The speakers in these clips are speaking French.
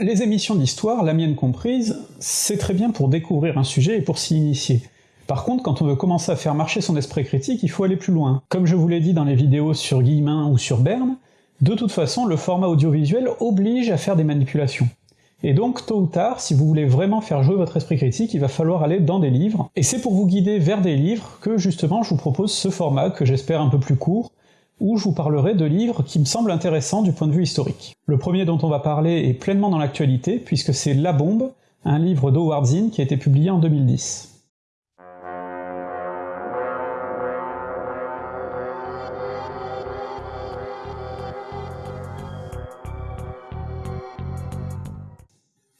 Les émissions d'histoire, la mienne comprise, c'est très bien pour découvrir un sujet et pour s'y initier. Par contre, quand on veut commencer à faire marcher son esprit critique, il faut aller plus loin. Comme je vous l'ai dit dans les vidéos sur Guillemin ou sur Berne, de toute façon, le format audiovisuel oblige à faire des manipulations. Et donc, tôt ou tard, si vous voulez vraiment faire jouer votre esprit critique, il va falloir aller dans des livres, et c'est pour vous guider vers des livres que justement je vous propose ce format, que j'espère un peu plus court, où je vous parlerai de livres qui me semblent intéressants du point de vue historique. Le premier dont on va parler est pleinement dans l'actualité, puisque c'est La Bombe, un livre d'Howard Zinn qui a été publié en 2010.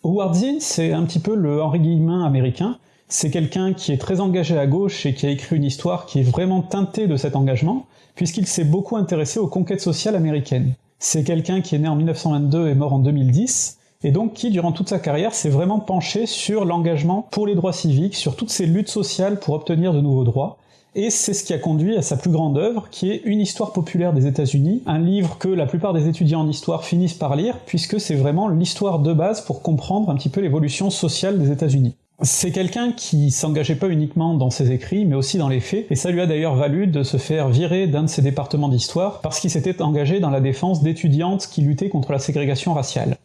Howard Zinn, c'est un petit peu le Henri Guillemin américain, c'est quelqu'un qui est très engagé à gauche et qui a écrit une histoire qui est vraiment teintée de cet engagement, puisqu'il s'est beaucoup intéressé aux conquêtes sociales américaines. C'est quelqu'un qui est né en 1922 et mort en 2010, et donc qui, durant toute sa carrière, s'est vraiment penché sur l'engagement pour les droits civiques, sur toutes ces luttes sociales pour obtenir de nouveaux droits, et c'est ce qui a conduit à sa plus grande œuvre, qui est Une histoire populaire des États-Unis, un livre que la plupart des étudiants en histoire finissent par lire, puisque c'est vraiment l'histoire de base pour comprendre un petit peu l'évolution sociale des États-Unis. C'est quelqu'un qui s'engageait pas uniquement dans ses écrits, mais aussi dans les faits, et ça lui a d'ailleurs valu de se faire virer d'un de ses départements d'histoire, parce qu'il s'était engagé dans la défense d'étudiantes qui luttaient contre la ségrégation raciale.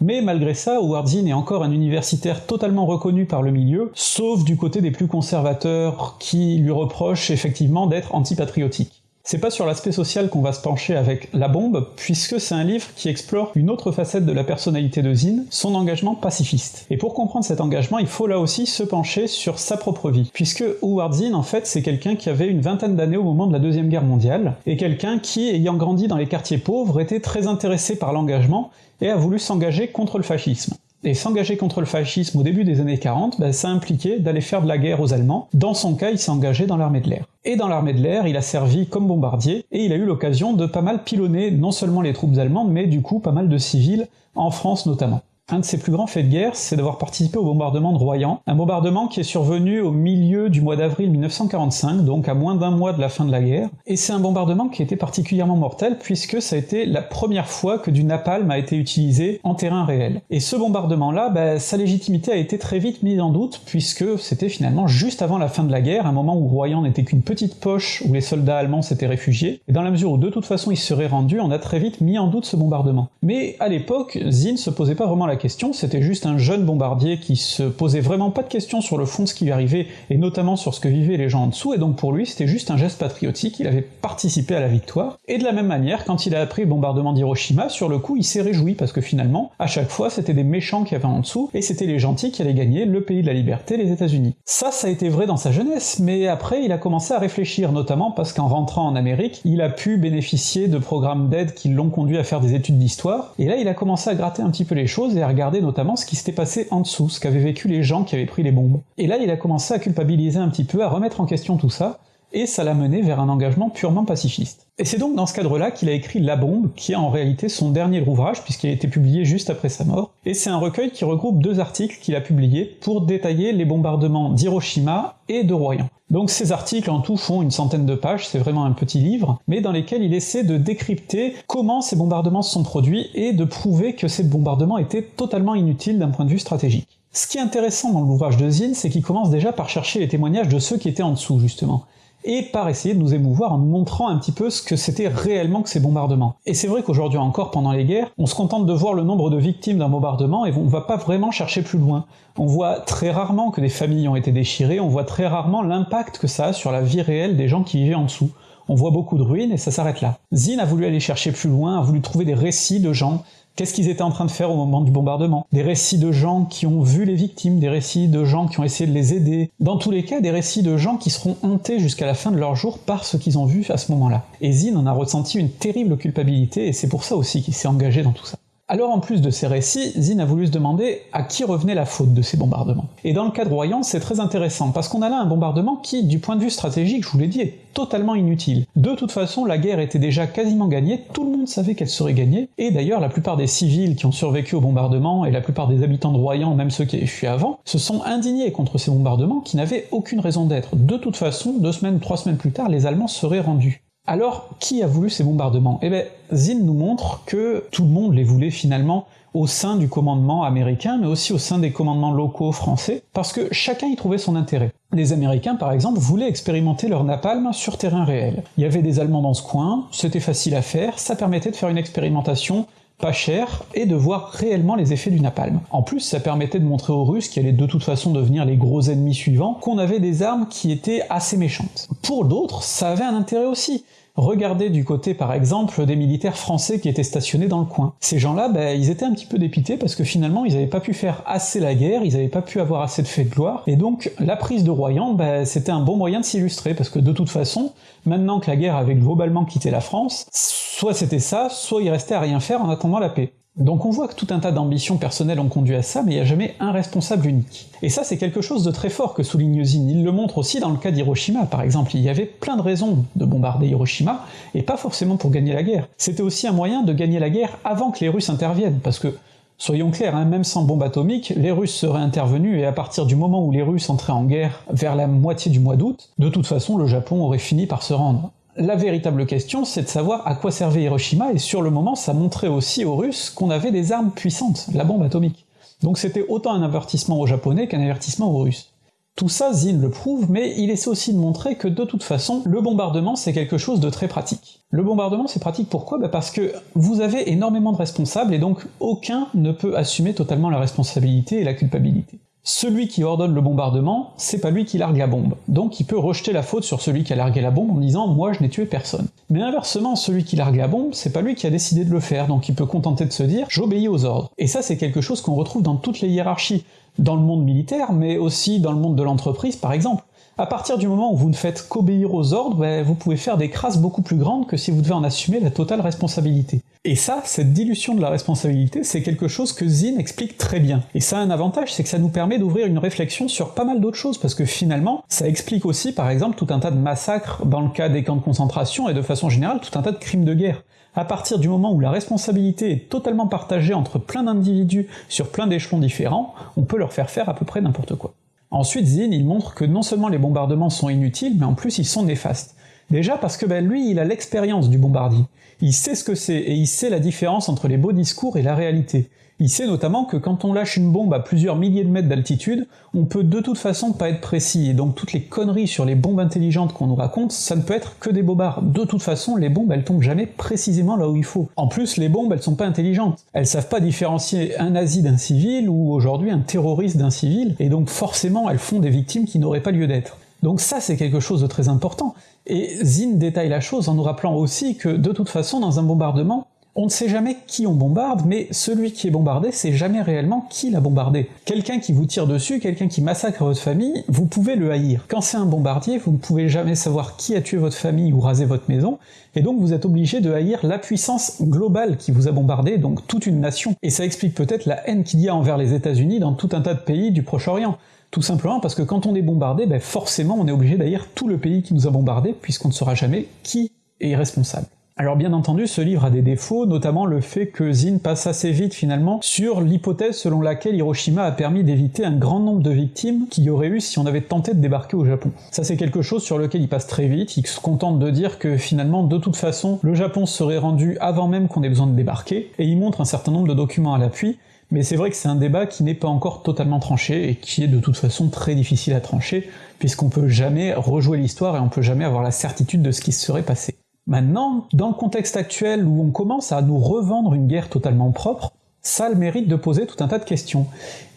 Mais malgré ça, Howard Zinn est encore un universitaire totalement reconnu par le milieu, sauf du côté des plus conservateurs qui lui reprochent effectivement d'être antipatriotique. C'est pas sur l'aspect social qu'on va se pencher avec La Bombe, puisque c'est un livre qui explore une autre facette de la personnalité de Zinn, son engagement pacifiste. Et pour comprendre cet engagement, il faut là aussi se pencher sur sa propre vie, puisque Howard Zinn, en fait, c'est quelqu'un qui avait une vingtaine d'années au moment de la Deuxième Guerre mondiale, et quelqu'un qui, ayant grandi dans les quartiers pauvres, était très intéressé par l'engagement et a voulu s'engager contre le fascisme. Et s'engager contre le fascisme au début des années 40, ben, ça impliquait d'aller faire de la guerre aux Allemands. Dans son cas, il s'est engagé dans l'armée de l'air. Et dans l'armée de l'air, il a servi comme bombardier, et il a eu l'occasion de pas mal pilonner non seulement les troupes allemandes, mais du coup pas mal de civils, en France notamment. Un de ses plus grands faits de guerre, c'est d'avoir participé au bombardement de Royan, un bombardement qui est survenu au milieu du mois d'avril 1945, donc à moins d'un mois de la fin de la guerre, et c'est un bombardement qui été particulièrement mortel puisque ça a été la première fois que du napalm a été utilisé en terrain réel. Et ce bombardement-là, bah, sa légitimité a été très vite mise en doute puisque c'était finalement juste avant la fin de la guerre, un moment où Royan n'était qu'une petite poche où les soldats allemands s'étaient réfugiés, et dans la mesure où de toute façon ils seraient rendus, on a très vite mis en doute ce bombardement. Mais à l'époque, Zinn se posait pas vraiment la question, c'était juste un jeune bombardier qui se posait vraiment pas de questions sur le fond de ce qui lui arrivait, et notamment sur ce que vivaient les gens en dessous, et donc pour lui c'était juste un geste patriotique, il avait participé à la victoire, et de la même manière, quand il a appris le bombardement d'Hiroshima, sur le coup il s'est réjoui, parce que finalement, à chaque fois c'était des méchants qui avaient en dessous, et c'était les gentils qui allaient gagner le pays de la liberté, les États-Unis. Ça, ça a été vrai dans sa jeunesse, mais après il a commencé à réfléchir, notamment parce qu'en rentrant en Amérique, il a pu bénéficier de programmes d'aide qui l'ont conduit à faire des études d'histoire, et là il a commencé à gratter un petit peu les choses et à regarder notamment ce qui s'était passé en dessous, ce qu'avaient vécu les gens qui avaient pris les bombes. Et là, il a commencé à culpabiliser un petit peu, à remettre en question tout ça, et ça l'a mené vers un engagement purement pacifiste. Et c'est donc dans ce cadre-là qu'il a écrit La Bombe, qui est en réalité son dernier ouvrage, puisqu'il a été publié juste après sa mort, et c'est un recueil qui regroupe deux articles qu'il a publiés pour détailler les bombardements d'Hiroshima et de Royan. Donc ces articles en tout font une centaine de pages, c'est vraiment un petit livre, mais dans lesquels il essaie de décrypter comment ces bombardements se sont produits et de prouver que ces bombardements étaient totalement inutiles d'un point de vue stratégique. Ce qui est intéressant dans l'ouvrage de Zinn, c'est qu'il commence déjà par chercher les témoignages de ceux qui étaient en dessous, justement et par essayer de nous émouvoir en nous montrant un petit peu ce que c'était réellement que ces bombardements. Et c'est vrai qu'aujourd'hui encore, pendant les guerres, on se contente de voir le nombre de victimes d'un bombardement et on va pas vraiment chercher plus loin. On voit très rarement que des familles ont été déchirées, on voit très rarement l'impact que ça a sur la vie réelle des gens qui vivaient en dessous. On voit beaucoup de ruines et ça s'arrête là. Zinn a voulu aller chercher plus loin, a voulu trouver des récits de gens Qu'est-ce qu'ils étaient en train de faire au moment du bombardement? Des récits de gens qui ont vu les victimes, des récits de gens qui ont essayé de les aider, dans tous les cas des récits de gens qui seront hantés jusqu'à la fin de leur jour par ce qu'ils ont vu à ce moment-là. Et Zinn en a ressenti une terrible culpabilité, et c'est pour ça aussi qu'il s'est engagé dans tout ça. Alors en plus de ces récits, Zinn a voulu se demander à qui revenait la faute de ces bombardements. Et dans le cas de Royan, c'est très intéressant, parce qu'on a là un bombardement qui, du point de vue stratégique, je vous l'ai dit, est totalement inutile. De toute façon, la guerre était déjà quasiment gagnée, tout le monde savait qu'elle serait gagnée, et d'ailleurs la plupart des civils qui ont survécu au bombardement, et la plupart des habitants de Royan, même ceux qui avaient fui avant, se sont indignés contre ces bombardements qui n'avaient aucune raison d'être. De toute façon, deux semaines, trois semaines plus tard, les Allemands seraient rendus. Alors, qui a voulu ces bombardements? Eh ben, Zinn nous montre que tout le monde les voulait finalement au sein du commandement américain, mais aussi au sein des commandements locaux français, parce que chacun y trouvait son intérêt. Les Américains, par exemple, voulaient expérimenter leur napalm sur terrain réel. Il y avait des Allemands dans ce coin, c'était facile à faire, ça permettait de faire une expérimentation pas cher, et de voir réellement les effets du napalm. En plus, ça permettait de montrer aux Russes, qui allaient de toute façon devenir les gros ennemis suivants, qu'on avait des armes qui étaient assez méchantes. Pour d'autres, ça avait un intérêt aussi. Regardez du côté par exemple des militaires français qui étaient stationnés dans le coin. Ces gens-là, ben, ils étaient un petit peu dépités parce que finalement ils n'avaient pas pu faire assez la guerre, ils n'avaient pas pu avoir assez de faits de gloire, et donc la prise de Royan, ben, c'était un bon moyen de s'illustrer, parce que de toute façon, maintenant que la guerre avait globalement quitté la France, soit c'était ça, soit il restait à rien faire en attendant la paix. Donc on voit que tout un tas d'ambitions personnelles ont conduit à ça, mais il n'y a jamais un responsable unique. Et ça c'est quelque chose de très fort que souligne Zin, il le montre aussi dans le cas d'Hiroshima par exemple, il y avait plein de raisons de bombarder Hiroshima, et pas forcément pour gagner la guerre. C'était aussi un moyen de gagner la guerre avant que les Russes interviennent, parce que Soyons clairs, hein, même sans bombe atomique, les Russes seraient intervenus et à partir du moment où les Russes entraient en guerre vers la moitié du mois d'août, de toute façon le Japon aurait fini par se rendre. La véritable question, c'est de savoir à quoi servait Hiroshima, et sur le moment, ça montrait aussi aux Russes qu'on avait des armes puissantes, la bombe atomique. Donc c'était autant un avertissement aux Japonais qu'un avertissement aux Russes. Tout ça, Zin le prouve, mais il essaie aussi de montrer que de toute façon, le bombardement c'est quelque chose de très pratique. Le bombardement c'est pratique pourquoi? Bah Parce que vous avez énormément de responsables, et donc aucun ne peut assumer totalement la responsabilité et la culpabilité celui qui ordonne le bombardement, c'est pas lui qui largue la bombe, donc il peut rejeter la faute sur celui qui a largué la bombe en disant « moi je n'ai tué personne ». Mais inversement, celui qui largue la bombe, c'est pas lui qui a décidé de le faire, donc il peut contenter de se dire « j'obéis aux ordres ». Et ça c'est quelque chose qu'on retrouve dans toutes les hiérarchies, dans le monde militaire, mais aussi dans le monde de l'entreprise par exemple. À partir du moment où vous ne faites qu'obéir aux ordres, ben, vous pouvez faire des crasses beaucoup plus grandes que si vous devez en assumer la totale responsabilité. Et ça, cette dilution de la responsabilité, c'est quelque chose que Zinn explique très bien. Et ça a un avantage, c'est que ça nous permet d'ouvrir une réflexion sur pas mal d'autres choses, parce que finalement, ça explique aussi par exemple tout un tas de massacres dans le cas des camps de concentration, et de façon générale tout un tas de crimes de guerre. À partir du moment où la responsabilité est totalement partagée entre plein d'individus sur plein d'échelons différents, on peut leur faire faire à peu près n'importe quoi. Ensuite, Zinn, il montre que non seulement les bombardements sont inutiles, mais en plus ils sont néfastes. Déjà parce que ben, lui, il a l'expérience du bombardier. Il sait ce que c'est, et il sait la différence entre les beaux discours et la réalité. Il sait notamment que quand on lâche une bombe à plusieurs milliers de mètres d'altitude, on peut de toute façon pas être précis, et donc toutes les conneries sur les bombes intelligentes qu'on nous raconte, ça ne peut être que des bobards. De toute façon, les bombes elles tombent jamais précisément là où il faut. En plus, les bombes elles sont pas intelligentes. Elles savent pas différencier un nazi d'un civil, ou aujourd'hui un terroriste d'un civil, et donc forcément elles font des victimes qui n'auraient pas lieu d'être. Donc ça c'est quelque chose de très important, et Zinn détaille la chose en nous rappelant aussi que de toute façon dans un bombardement, on ne sait jamais qui on bombarde, mais celui qui est bombardé sait jamais réellement qui l'a bombardé. Quelqu'un qui vous tire dessus, quelqu'un qui massacre votre famille, vous pouvez le haïr. Quand c'est un bombardier, vous ne pouvez jamais savoir qui a tué votre famille ou rasé votre maison, et donc vous êtes obligé de haïr la puissance globale qui vous a bombardé, donc toute une nation. Et ça explique peut-être la haine qu'il y a envers les États-Unis dans tout un tas de pays du Proche-Orient. Tout simplement parce que quand on est bombardé, ben forcément on est obligé d'haïr tout le pays qui nous a bombardé, puisqu'on ne saura jamais qui est responsable. Alors bien entendu, ce livre a des défauts, notamment le fait que Zinn passe assez vite finalement sur l'hypothèse selon laquelle Hiroshima a permis d'éviter un grand nombre de victimes qu'il y aurait eu si on avait tenté de débarquer au Japon. Ça c'est quelque chose sur lequel il passe très vite, il se contente de dire que finalement de toute façon le Japon serait rendu avant même qu'on ait besoin de débarquer, et il montre un certain nombre de documents à l'appui, mais c'est vrai que c'est un débat qui n'est pas encore totalement tranché, et qui est de toute façon très difficile à trancher, puisqu'on peut jamais rejouer l'histoire et on peut jamais avoir la certitude de ce qui se serait passé. Maintenant, dans le contexte actuel où on commence à nous revendre une guerre totalement propre, ça le mérite de poser tout un tas de questions,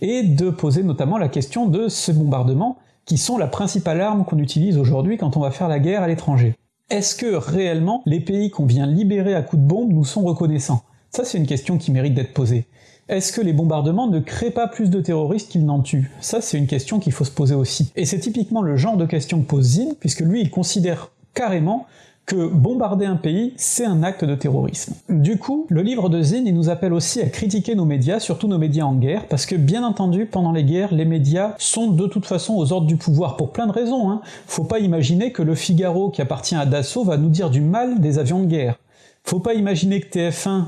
et de poser notamment la question de ces bombardements, qui sont la principale arme qu'on utilise aujourd'hui quand on va faire la guerre à l'étranger. Est-ce que réellement les pays qu'on vient libérer à coups de bombe nous sont reconnaissants? Ça c'est une question qui mérite d'être posée. Est-ce que les bombardements ne créent pas plus de terroristes qu'ils n'en tuent? Ça c'est une question qu'il faut se poser aussi. Et c'est typiquement le genre de question que pose Zinn, puisque lui il considère carrément que bombarder un pays, c'est un acte de terrorisme. Du coup, le livre de Zinn, nous appelle aussi à critiquer nos médias, surtout nos médias en guerre, parce que bien entendu, pendant les guerres, les médias sont de toute façon aux ordres du pouvoir, pour plein de raisons, hein. Faut pas imaginer que le Figaro, qui appartient à Dassault, va nous dire du mal des avions de guerre. Faut pas imaginer que TF1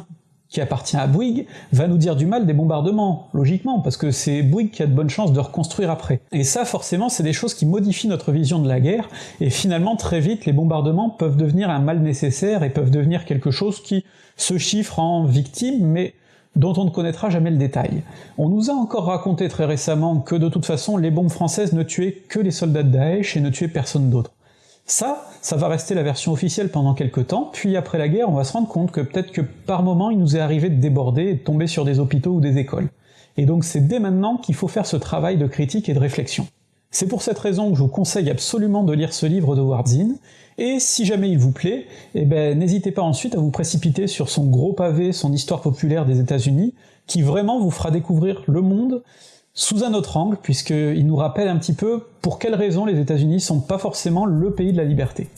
qui appartient à Bouygues, va nous dire du mal des bombardements, logiquement, parce que c'est Bouygues qui a de bonnes chances de reconstruire après. Et ça, forcément, c'est des choses qui modifient notre vision de la guerre, et finalement, très vite, les bombardements peuvent devenir un mal nécessaire et peuvent devenir quelque chose qui se chiffre en victimes, mais dont on ne connaîtra jamais le détail. On nous a encore raconté très récemment que de toute façon les bombes françaises ne tuaient que les soldats de Daesh et ne tuaient personne d'autre. Ça, ça va rester la version officielle pendant quelques temps, puis après la guerre, on va se rendre compte que peut-être que par moment il nous est arrivé de déborder et de tomber sur des hôpitaux ou des écoles. Et donc c'est dès maintenant qu'il faut faire ce travail de critique et de réflexion. C'est pour cette raison que je vous conseille absolument de lire ce livre de Wardzin, et si jamais il vous plaît, eh ben, n'hésitez pas ensuite à vous précipiter sur son gros pavé, son histoire populaire des États-Unis, qui vraiment vous fera découvrir le monde sous un autre angle, puisqu'il nous rappelle un petit peu pour quelles raisons les États-Unis sont pas forcément le pays de la liberté.